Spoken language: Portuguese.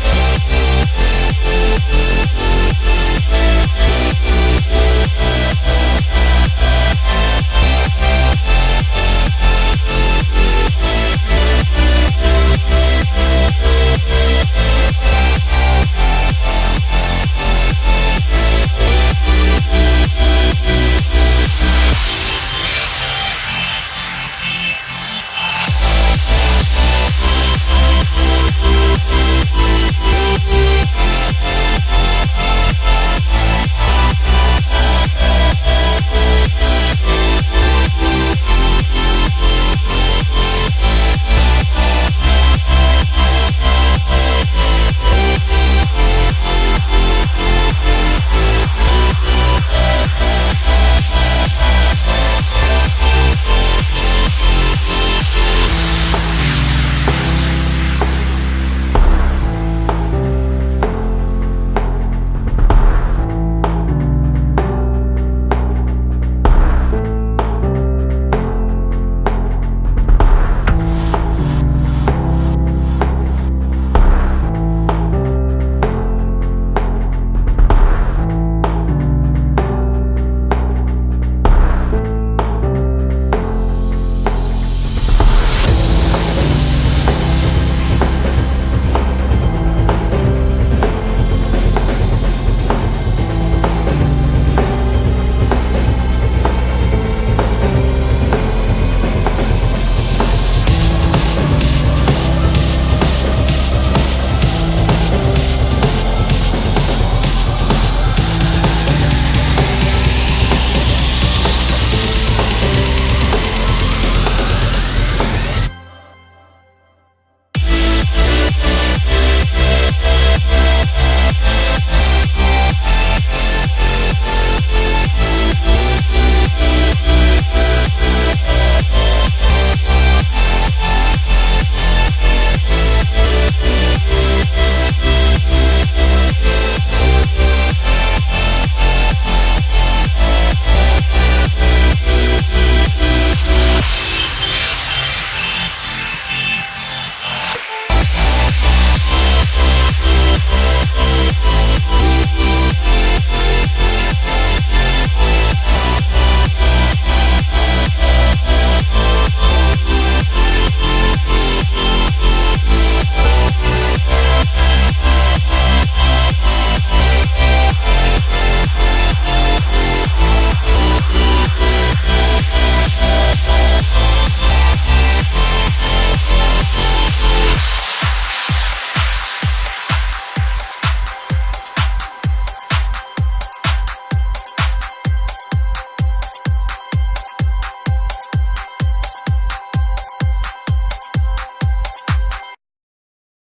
Música